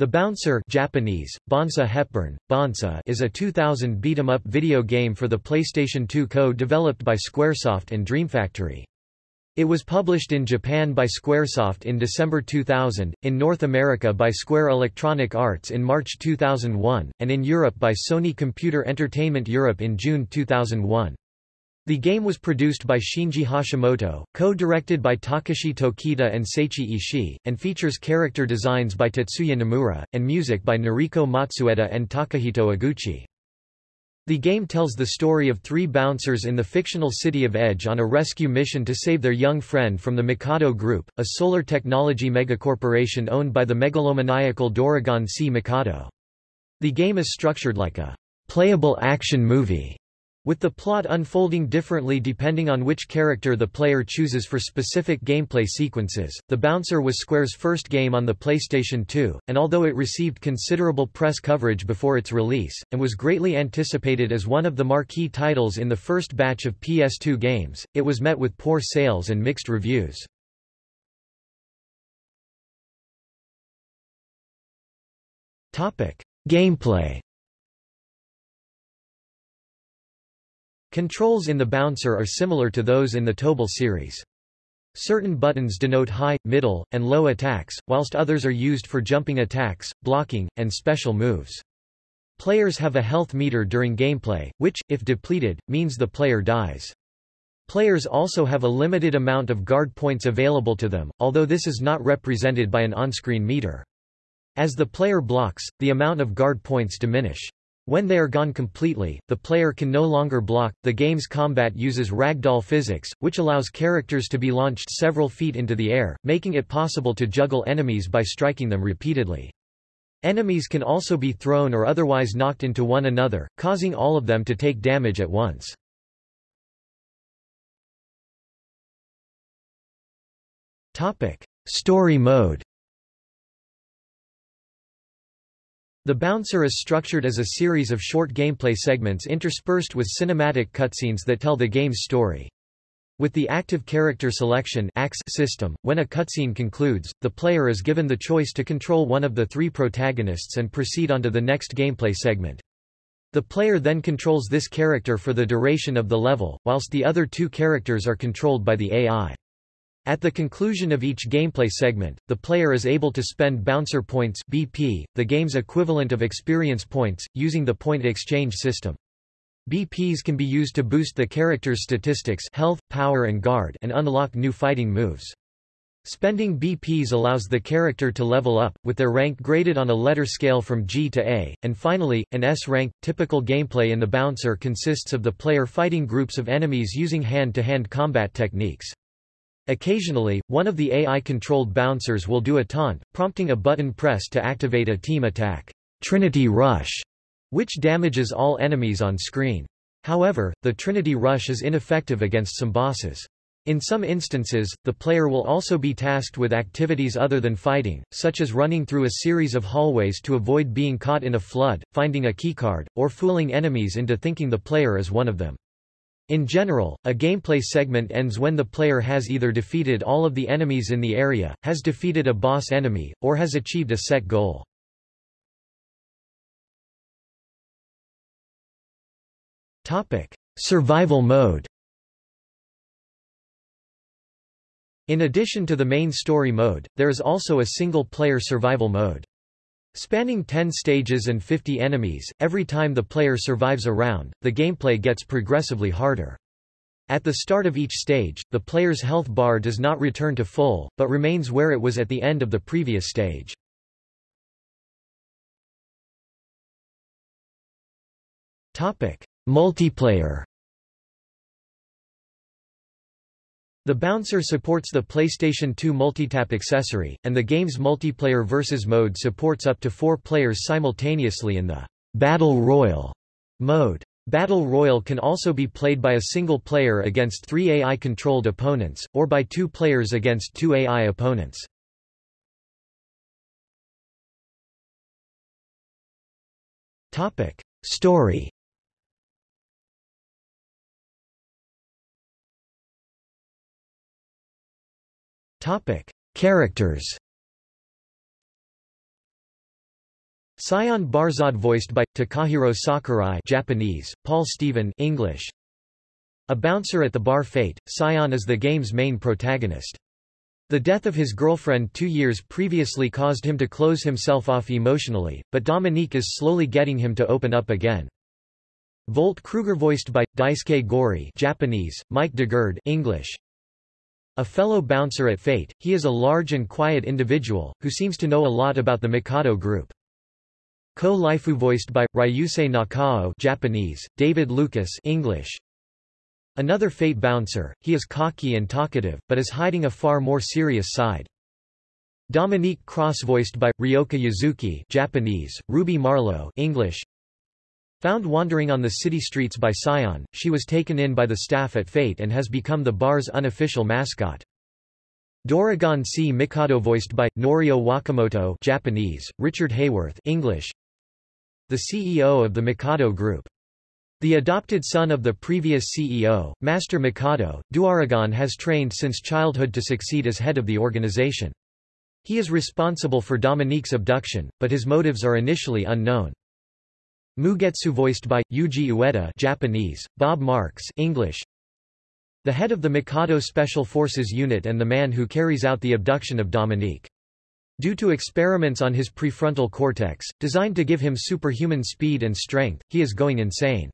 The Bouncer Japanese, Bonsa Hepburn, Bonsa is a 2000 beat-em-up video game for the PlayStation 2 co-developed by Squaresoft and Dream Factory. It was published in Japan by Squaresoft in December 2000, in North America by Square Electronic Arts in March 2001, and in Europe by Sony Computer Entertainment Europe in June 2001. The game was produced by Shinji Hashimoto, co-directed by Takashi Tokita and Seiichi Ishii, and features character designs by Tetsuya Nomura, and music by Noriko Matsueda and Takahito Eguchi. The game tells the story of three bouncers in the fictional city of Edge on a rescue mission to save their young friend from the Mikado Group, a solar technology megacorporation owned by the megalomaniacal Dauragon C. Mikado. The game is structured like a playable action movie with the plot unfolding differently depending on which character the player chooses for specific gameplay sequences, The Bouncer was Square's first game on the PlayStation 2, and although it received considerable press coverage before its release, and was greatly anticipated as one of the marquee titles in the first batch of PS2 games, it was met with poor sales and mixed reviews. Gameplay Controls in the bouncer are similar to those in the Tobal series. Certain buttons denote high, middle, and low attacks, whilst others are used for jumping attacks, blocking, and special moves. Players have a health meter during gameplay, which, if depleted, means the player dies. Players also have a limited amount of guard points available to them, although this is not represented by an on-screen meter. As the player blocks, the amount of guard points diminish. When they are gone completely, the player can no longer block. The game's combat uses ragdoll physics, which allows characters to be launched several feet into the air, making it possible to juggle enemies by striking them repeatedly. Enemies can also be thrown or otherwise knocked into one another, causing all of them to take damage at once. Topic: Story mode The Bouncer is structured as a series of short gameplay segments interspersed with cinematic cutscenes that tell the game's story. With the active character selection system, when a cutscene concludes, the player is given the choice to control one of the three protagonists and proceed onto the next gameplay segment. The player then controls this character for the duration of the level, whilst the other two characters are controlled by the AI. At the conclusion of each gameplay segment, the player is able to spend bouncer points BP, the game's equivalent of experience points, using the point exchange system. BPs can be used to boost the character's statistics health, power and guard and unlock new fighting moves. Spending BPs allows the character to level up, with their rank graded on a letter scale from G to A, and finally, an S rank. Typical gameplay in the Bouncer consists of the player fighting groups of enemies using hand-to-hand -hand combat techniques. Occasionally, one of the AI-controlled bouncers will do a taunt, prompting a button press to activate a team attack, Trinity Rush, which damages all enemies on screen. However, the Trinity Rush is ineffective against some bosses. In some instances, the player will also be tasked with activities other than fighting, such as running through a series of hallways to avoid being caught in a flood, finding a keycard, or fooling enemies into thinking the player is one of them. In general, a gameplay segment ends when the player has either defeated all of the enemies in the area, has defeated a boss enemy, or has achieved a set goal. Topic: Survival mode In addition to the main story mode, there is also a single-player survival mode. Spanning 10 stages and 50 enemies, every time the player survives a round, the gameplay gets progressively harder. At the start of each stage, the player's health bar does not return to full, but remains where it was at the end of the previous stage. Multiplayer The Bouncer supports the PlayStation 2 Multitap accessory, and the game's multiplayer versus mode supports up to four players simultaneously in the Battle Royal mode. Battle Royal can also be played by a single player against three AI-controlled opponents, or by two players against two AI opponents. Topic. Story Topic: Characters. Sion Barzahd voiced by Takahiro Sakurai Japanese, Paul Stephen English. A bouncer at the bar Fate, Sion is the game's main protagonist. The death of his girlfriend two years previously caused him to close himself off emotionally, but Dominique is slowly getting him to open up again. Volt Kruger voiced by, Daisuke Gori Japanese, Mike DeGurd English. A fellow bouncer at Fate, he is a large and quiet individual, who seems to know a lot about the Mikado group. Ko Lifu voiced by, Ryusei Nakao Japanese, David Lucas English. Another Fate bouncer, he is cocky and talkative, but is hiding a far more serious side. Dominique Cross voiced by, Ryoka Yuzuki Japanese, Ruby Marlowe English. Found wandering on the city streets by Sion, she was taken in by the staff at Fate and has become the bar's unofficial mascot. Dauragon C. Mikado voiced by, Norio Wakamoto Japanese, Richard Hayworth English the CEO of the Mikado Group. The adopted son of the previous CEO, Master Mikado, Dauragon has trained since childhood to succeed as head of the organization. He is responsible for Dominique's abduction, but his motives are initially unknown. Mugetsu voiced by, Yuji Ueda Japanese, Bob Marks English. The head of the Mikado Special Forces unit and the man who carries out the abduction of Dominique. Due to experiments on his prefrontal cortex, designed to give him superhuman speed and strength, he is going insane.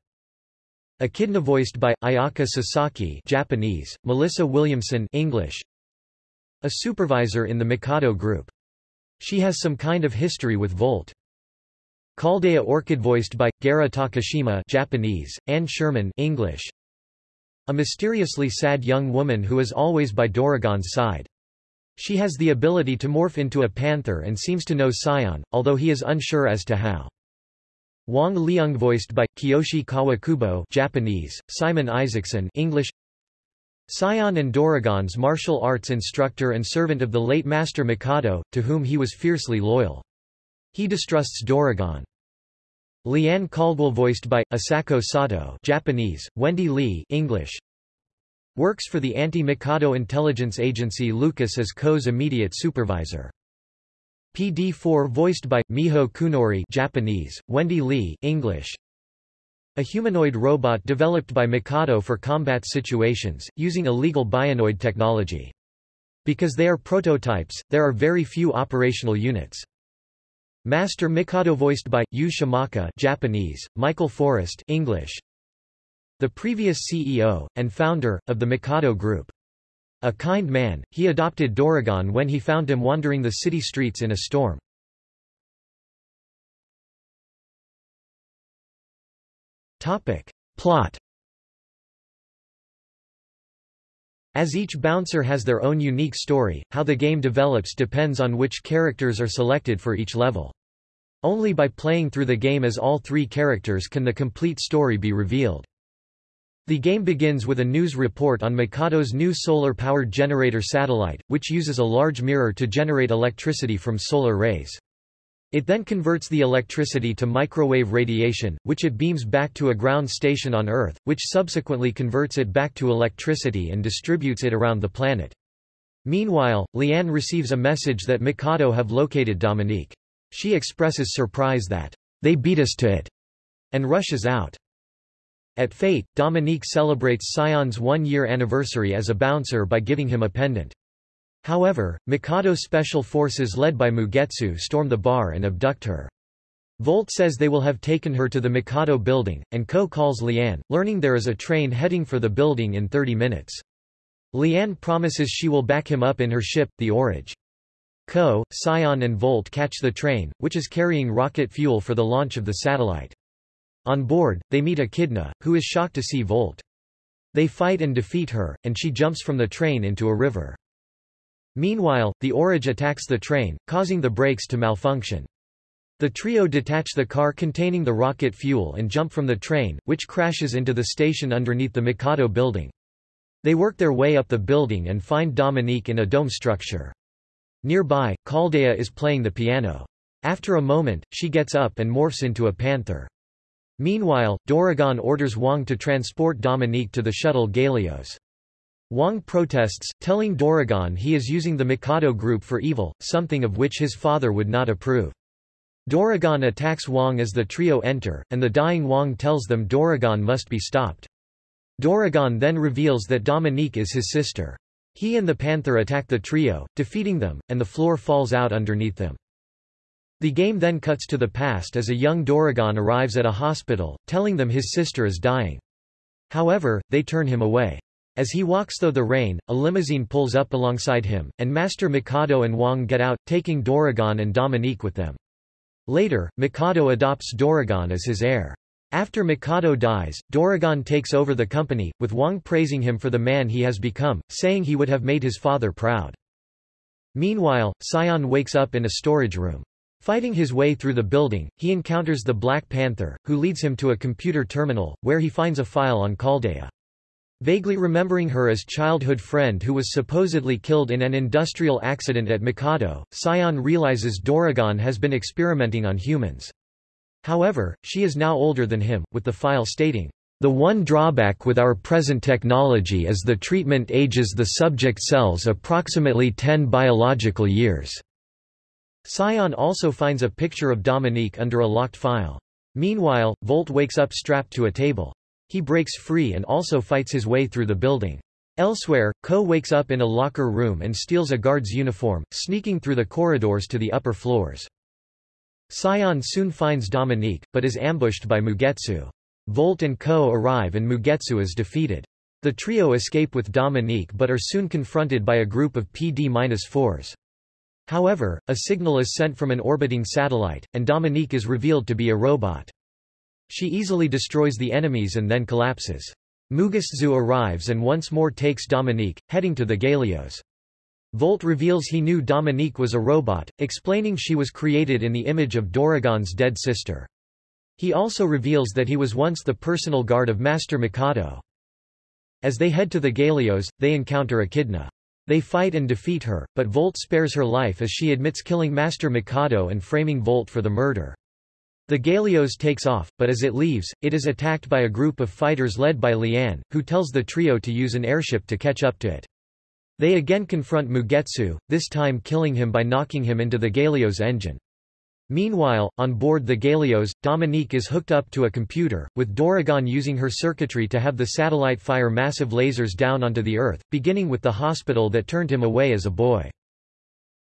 Echidna voiced by, Ayaka Sasaki Japanese, Melissa Williamson English. A supervisor in the Mikado group. She has some kind of history with Volt. Caldea Orchid voiced by, Gara Takashima Japanese, Anne Sherman English. A mysteriously sad young woman who is always by Dauragon's side. She has the ability to morph into a panther and seems to know Sion, although he is unsure as to how. Wang Liang voiced by, Kiyoshi Kawakubo Japanese, Simon Isaacson English Sion and Dauragon's martial arts instructor and servant of the late Master Mikado, to whom he was fiercely loyal. He distrusts Dauragon. Liane Caldwell voiced by, Asako Sato Japanese, Wendy Lee English Works for the anti-Mikado intelligence agency Lucas as Ko's immediate supervisor. PD4 voiced by, Miho Kunori Japanese, Wendy Lee English. A humanoid robot developed by Mikado for combat situations, using illegal bionoid technology. Because they are prototypes, there are very few operational units. Master Mikado voiced by, Yu Shimaka Japanese, Michael Forrest English the previous CEO, and founder, of the Mikado Group. A kind man, he adopted Dauragon when he found him wandering the city streets in a storm. Topic. Plot As each bouncer has their own unique story, how the game develops depends on which characters are selected for each level. Only by playing through the game as all three characters can the complete story be revealed. The game begins with a news report on Mikado's new solar-powered generator satellite, which uses a large mirror to generate electricity from solar rays. It then converts the electricity to microwave radiation, which it beams back to a ground station on Earth, which subsequently converts it back to electricity and distributes it around the planet. Meanwhile, Liane receives a message that Mikado have located Dominique. She expresses surprise that, they beat us to it, and rushes out. At Fate, Dominique celebrates Sion's one-year anniversary as a bouncer by giving him a pendant. However, Mikado special forces led by Mugetsu storm the bar and abduct her. Volt says they will have taken her to the Mikado building, and Ko calls Liane, learning there is a train heading for the building in 30 minutes. Liane promises she will back him up in her ship, the Orage. Ko, Sion and Volt catch the train, which is carrying rocket fuel for the launch of the satellite. On board, they meet Echidna, who is shocked to see Volt. They fight and defeat her, and she jumps from the train into a river. Meanwhile, the Orage attacks the train, causing the brakes to malfunction. The trio detach the car containing the rocket fuel and jump from the train, which crashes into the station underneath the Mikado building. They work their way up the building and find Dominique in a dome structure. Nearby, Caldea is playing the piano. After a moment, she gets up and morphs into a panther. Meanwhile, Dauragon orders Wang to transport Dominique to the shuttle Galios. Wang protests, telling Dauragon he is using the Mikado group for evil, something of which his father would not approve. Dauragon attacks Wang as the trio enter, and the dying Wang tells them Dauragon must be stopped. Dauragon then reveals that Dominique is his sister. He and the Panther attack the trio, defeating them, and the floor falls out underneath them. The game then cuts to the past as a young Dauragon arrives at a hospital, telling them his sister is dying. However, they turn him away. As he walks through the rain, a limousine pulls up alongside him, and Master Mikado and Wong get out, taking Dauragon and Dominique with them. Later, Mikado adopts Dauragon as his heir. After Mikado dies, Dauragon takes over the company, with Wong praising him for the man he has become, saying he would have made his father proud. Meanwhile, Sion wakes up in a storage room. Fighting his way through the building, he encounters the Black Panther, who leads him to a computer terminal, where he finds a file on Chaldea. Vaguely remembering her as childhood friend who was supposedly killed in an industrial accident at Mikado, Sion realizes Dauragon has been experimenting on humans. However, she is now older than him, with the file stating, the one drawback with our present technology is the treatment ages the subject cells approximately 10 biological years. Sion also finds a picture of Dominique under a locked file. Meanwhile, Volt wakes up strapped to a table. He breaks free and also fights his way through the building. Elsewhere, Ko wakes up in a locker room and steals a guard's uniform, sneaking through the corridors to the upper floors. Sion soon finds Dominique, but is ambushed by Mugetsu. Volt and Ko. arrive and Mugetsu is defeated. The trio escape with Dominique but are soon confronted by a group of PD-4s. However, a signal is sent from an orbiting satellite, and Dominique is revealed to be a robot. She easily destroys the enemies and then collapses. Mugetsu arrives and once more takes Dominique, heading to the Galios. Volt reveals he knew Dominique was a robot, explaining she was created in the image of Dauragon's dead sister. He also reveals that he was once the personal guard of Master Mikado. As they head to the Galios, they encounter Echidna. They fight and defeat her, but Volt spares her life as she admits killing Master Mikado and framing Volt for the murder. The Galios takes off, but as it leaves, it is attacked by a group of fighters led by Lian, who tells the trio to use an airship to catch up to it. They again confront Mugetsu, this time killing him by knocking him into the Galios engine. Meanwhile, on board the Galios, Dominique is hooked up to a computer, with Dauragon using her circuitry to have the satellite fire massive lasers down onto the Earth, beginning with the hospital that turned him away as a boy.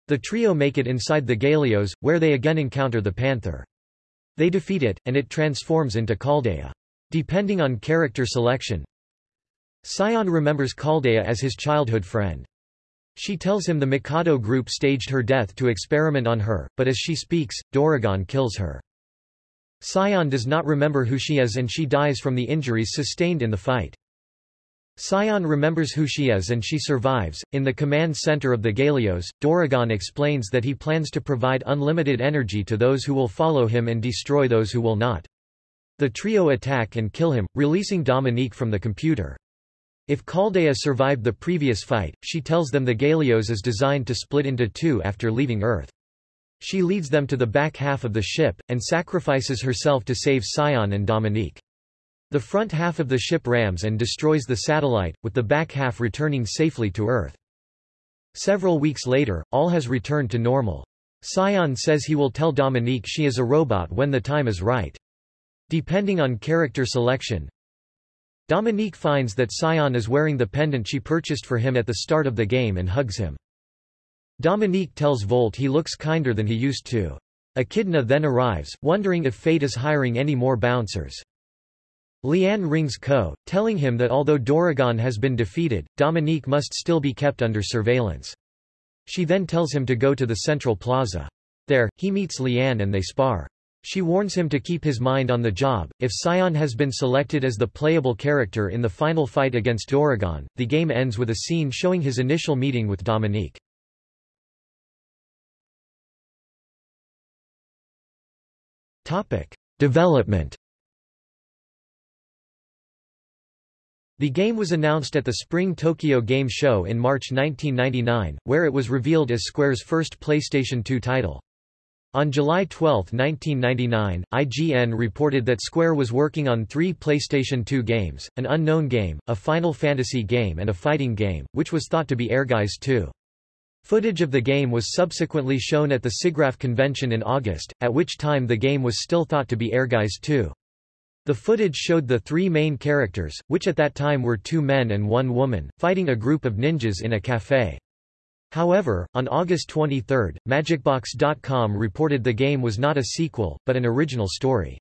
The trio make it inside the Galios, where they again encounter the Panther. They defeat it, and it transforms into Chaldea. Depending on character selection, Sion remembers Chaldea as his childhood friend. She tells him the Mikado group staged her death to experiment on her, but as she speaks, Dauragon kills her. Sion does not remember who she is and she dies from the injuries sustained in the fight. Sion remembers who she is and she survives. In the command center of the Galios, Dauragon explains that he plans to provide unlimited energy to those who will follow him and destroy those who will not. The trio attack and kill him, releasing Dominique from the computer. If Chaldea survived the previous fight, she tells them the Galios is designed to split into two after leaving Earth. She leads them to the back half of the ship, and sacrifices herself to save Sion and Dominique. The front half of the ship rams and destroys the satellite, with the back half returning safely to Earth. Several weeks later, all has returned to normal. Sion says he will tell Dominique she is a robot when the time is right. Depending on character selection, Dominique finds that Sion is wearing the pendant she purchased for him at the start of the game and hugs him. Dominique tells Volt he looks kinder than he used to. Echidna then arrives, wondering if fate is hiring any more bouncers. Lian rings Ko, telling him that although Dauragon has been defeated, Dominique must still be kept under surveillance. She then tells him to go to the central plaza. There, he meets Lian and they spar. She warns him to keep his mind on the job. If Sion has been selected as the playable character in the final fight against Dauragon, the game ends with a scene showing his initial meeting with Dominique. Topic: Development. The game was announced at the Spring Tokyo Game Show in March 1999, where it was revealed as Square's first PlayStation 2 title. On July 12, 1999, IGN reported that Square was working on three PlayStation 2 games, an unknown game, a Final Fantasy game and a fighting game, which was thought to be Ehrgeiz 2. Footage of the game was subsequently shown at the SIGGRAPH convention in August, at which time the game was still thought to be Ehrgeiz 2. The footage showed the three main characters, which at that time were two men and one woman, fighting a group of ninjas in a café. However, on August 23, MagicBox.com reported the game was not a sequel, but an original story.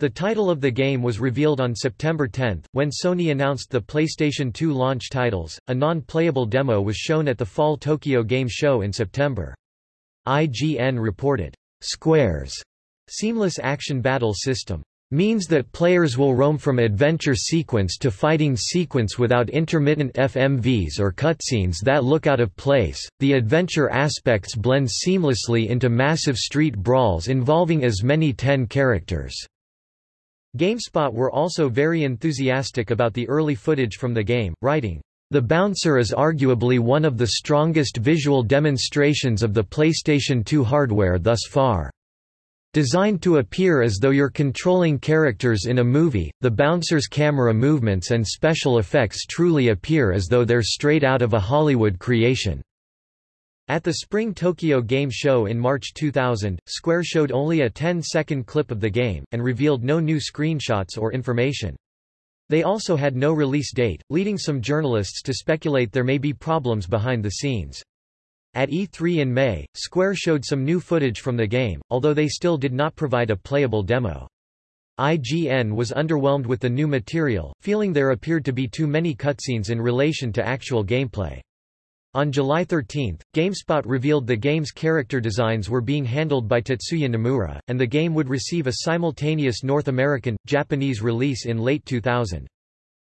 The title of the game was revealed on September 10, when Sony announced the PlayStation 2 launch titles. A non-playable demo was shown at the Fall Tokyo Game Show in September. IGN reported, Square's seamless action battle system means that players will roam from adventure sequence to fighting sequence without intermittent FMVs or cutscenes that look out of place. The adventure aspects blend seamlessly into massive street brawls involving as many 10 characters. GameSpot were also very enthusiastic about the early footage from the game, writing, The Bouncer is arguably one of the strongest visual demonstrations of the PlayStation 2 hardware thus far. Designed to appear as though you're controlling characters in a movie, the bouncer's camera movements and special effects truly appear as though they're straight out of a Hollywood creation. At the Spring Tokyo Game Show in March 2000, Square showed only a 10-second clip of the game, and revealed no new screenshots or information. They also had no release date, leading some journalists to speculate there may be problems behind the scenes. At E3 in May, Square showed some new footage from the game, although they still did not provide a playable demo. IGN was underwhelmed with the new material, feeling there appeared to be too many cutscenes in relation to actual gameplay. On July 13, GameSpot revealed the game's character designs were being handled by Tetsuya Nomura, and the game would receive a simultaneous North American, Japanese release in late 2000.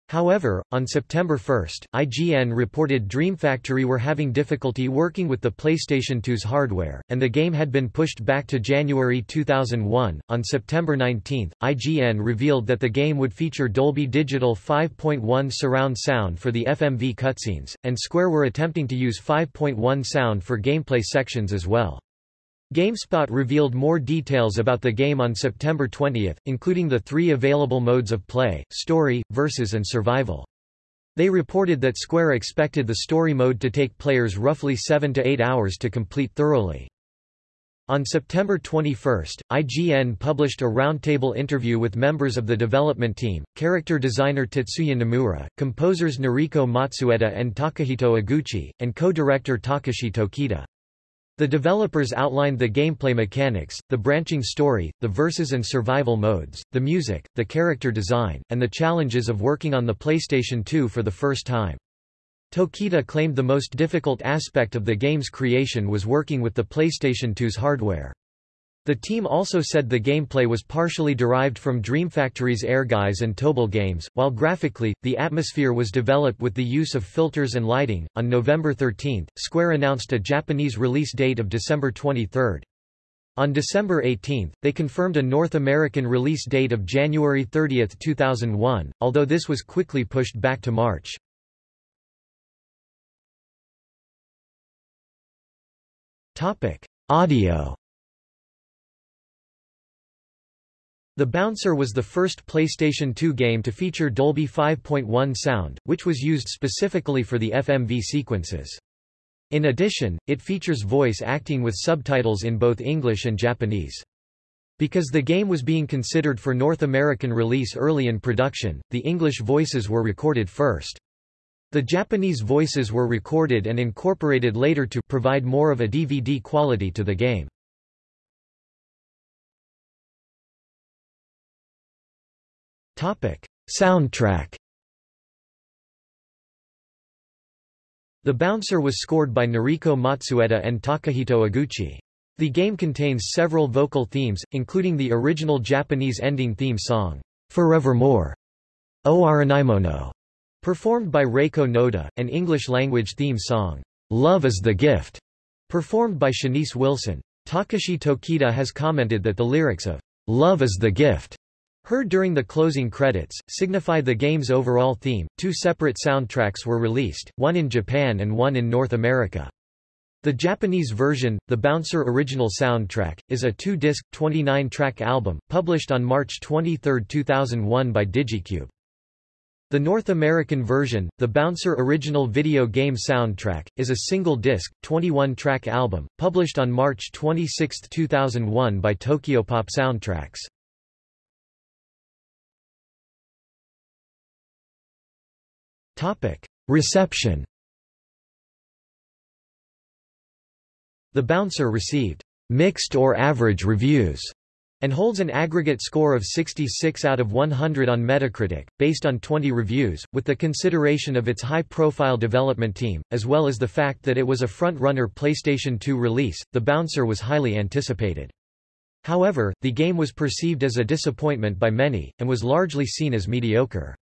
However, on September 1, IGN reported Dream Factory were having difficulty working with the PlayStation 2's hardware, and the game had been pushed back to January 2001. On September 19, IGN revealed that the game would feature Dolby Digital 5.1 surround sound for the FMV cutscenes, and Square were attempting to use 5.1 sound for gameplay sections as well. GameSpot revealed more details about the game on September 20, including the three available modes of play, story, versus and survival. They reported that Square expected the story mode to take players roughly 7 to 8 hours to complete thoroughly. On September 21, IGN published a roundtable interview with members of the development team, character designer Tetsuya Nomura, composers Noriko Matsueda and Takahito Eguchi, and co-director Takashi Tokita. The developers outlined the gameplay mechanics, the branching story, the verses and survival modes, the music, the character design, and the challenges of working on the PlayStation 2 for the first time. Tokita claimed the most difficult aspect of the game's creation was working with the PlayStation 2's hardware. The team also said the gameplay was partially derived from Dream Factory's Ehrgeiz and Tobal games, while graphically, the atmosphere was developed with the use of filters and lighting. On November 13, Square announced a Japanese release date of December 23. On December 18, they confirmed a North American release date of January 30, 2001, although this was quickly pushed back to March. Topic: Audio The Bouncer was the first PlayStation 2 game to feature Dolby 5.1 sound, which was used specifically for the FMV sequences. In addition, it features voice acting with subtitles in both English and Japanese. Because the game was being considered for North American release early in production, the English voices were recorded first. The Japanese voices were recorded and incorporated later to provide more of a DVD quality to the game. Topic: Soundtrack. The Bouncer was scored by Noriko Matsueda and Takahito Eguchi. The game contains several vocal themes, including the original Japanese ending theme song, Forevermore, O Aranaimono, performed by Reiko Noda, an English-language theme song, Love is the Gift, performed by Shanice Wilson. Takashi Tokita has commented that the lyrics of Love is the Gift Heard during the closing credits, signify the game's overall theme. Two separate soundtracks were released, one in Japan and one in North America. The Japanese version, the Bouncer Original Soundtrack, is a two-disc, 29-track album, published on March 23, 2001 by Digicube. The North American version, the Bouncer Original Video Game Soundtrack, is a single-disc, 21-track album, published on March 26, 2001 by Tokyopop Soundtracks. Reception The Bouncer received mixed or average reviews and holds an aggregate score of 66 out of 100 on Metacritic, based on 20 reviews, with the consideration of its high-profile development team, as well as the fact that it was a front-runner PlayStation 2 release, The Bouncer was highly anticipated. However, the game was perceived as a disappointment by many, and was largely seen as mediocre.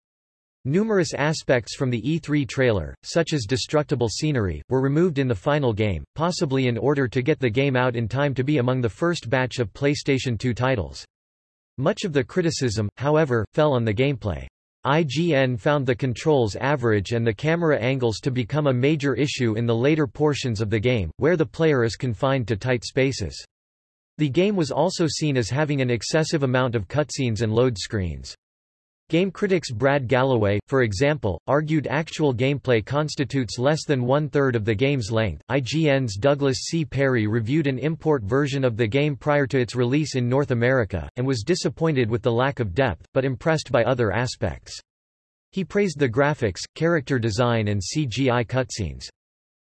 Numerous aspects from the E3 trailer, such as destructible scenery, were removed in the final game, possibly in order to get the game out in time to be among the first batch of PlayStation 2 titles. Much of the criticism, however, fell on the gameplay. IGN found the controls average and the camera angles to become a major issue in the later portions of the game, where the player is confined to tight spaces. The game was also seen as having an excessive amount of cutscenes and load screens. Game critics Brad Gallaway, for example, argued actual gameplay constitutes less than one-third of the game's length. IGN's Douglas C. Perry reviewed an import version of the game prior to its release in North America, and was disappointed with the lack of depth, but impressed by other aspects. He praised the graphics, character design and CGI cutscenes.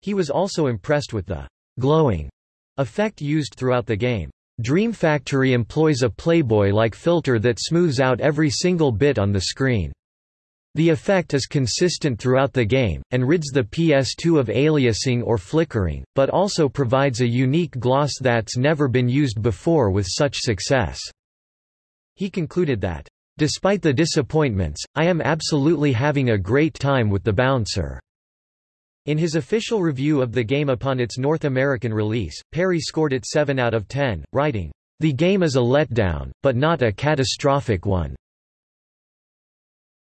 He was also impressed with the glowing effect used throughout the game. Dream Factory employs a Playboy-like filter that smooths out every single bit on the screen. The effect is consistent throughout the game, and rids the PS2 of aliasing or flickering, but also provides a unique gloss that's never been used before with such success." He concluded that, "...despite the disappointments, I am absolutely having a great time with the bouncer." In his official review of the game upon its North American release, Perry scored it 7 out of 10, writing, The game is a letdown, but not a catastrophic one.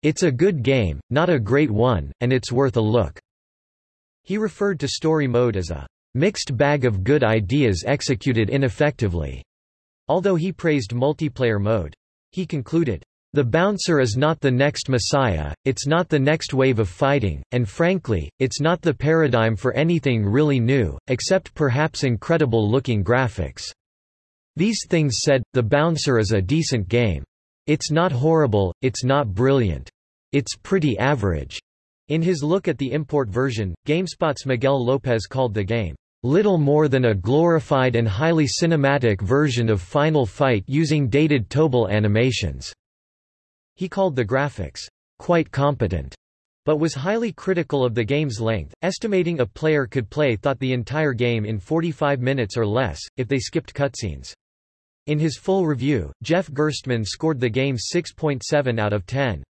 It's a good game, not a great one, and it's worth a look. He referred to story mode as a mixed bag of good ideas executed ineffectively, although he praised multiplayer mode. He concluded, the bouncer is not the next messiah, it's not the next wave of fighting, and frankly, it's not the paradigm for anything really new, except perhaps incredible-looking graphics. These things said, the bouncer is a decent game. It's not horrible, it's not brilliant. It's pretty average. In his look at the import version, GameSpot's Miguel Lopez called the game, little more than a glorified and highly cinematic version of Final Fight using dated Tobal animations. He called the graphics, quite competent, but was highly critical of the game's length, estimating a player could play thought the entire game in 45 minutes or less, if they skipped cutscenes. In his full review, Jeff Gerstmann scored the game 6.7 out of 10.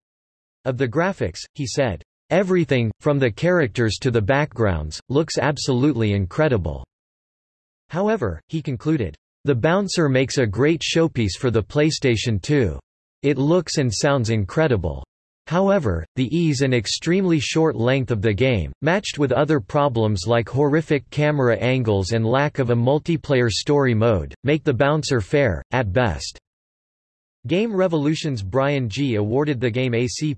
Of the graphics, he said, Everything, from the characters to the backgrounds, looks absolutely incredible. However, he concluded, The Bouncer makes a great showpiece for the PlayStation 2. It looks and sounds incredible. However, the ease and extremely short length of the game, matched with other problems like horrific camera angles and lack of a multiplayer story mode, make the bouncer fair, at best. Game Revolution's Brian G. awarded the game a C+.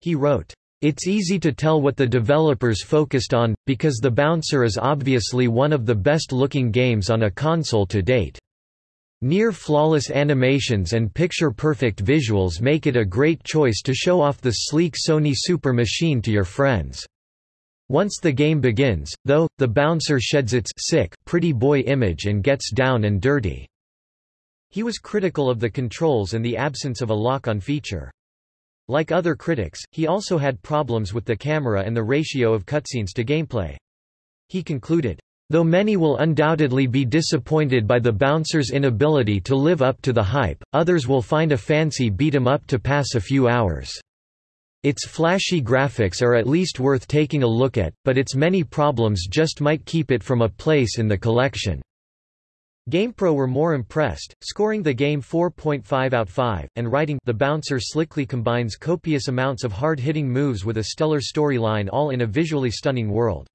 He wrote, It's easy to tell what the developers focused on, because The Bouncer is obviously one of the best-looking games on a console to date. Near-flawless animations and picture-perfect visuals make it a great choice to show off the sleek Sony Super Machine to your friends. Once the game begins, though, the bouncer sheds its sick pretty boy image and gets down and dirty. He was critical of the controls and the absence of a lock-on feature. Like other critics, he also had problems with the camera and the ratio of cutscenes to gameplay. He concluded, Though many will undoubtedly be disappointed by the bouncer's inability to live up to the hype, others will find a fancy beat 'em up to pass a few hours. Its flashy graphics are at least worth taking a look at, but its many problems just might keep it from a place in the collection. GamePro were more impressed, scoring the game 4.5 out 5, and writing The Bouncer slickly combines copious amounts of hard-hitting moves with a stellar storyline all in a visually stunning world.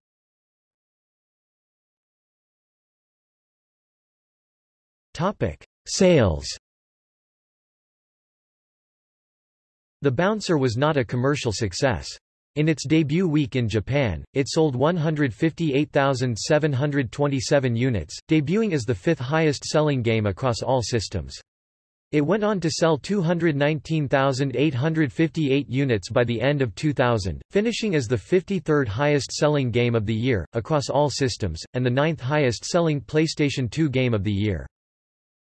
Topic: Sales. The Bouncer was not a commercial success. In its debut week in Japan, it sold 158,727 units, debuting as the fifth highest-selling game across all systems. It went on to sell 219,858 units by the end of 2000, finishing as the 53rd highest-selling game of the year, across all systems, and the ninth highest-selling PlayStation 2 game of the year.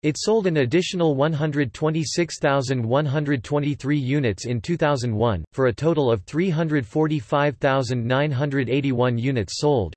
It sold an additional 126,123 units in 2001, for a total of 345,981 units sold.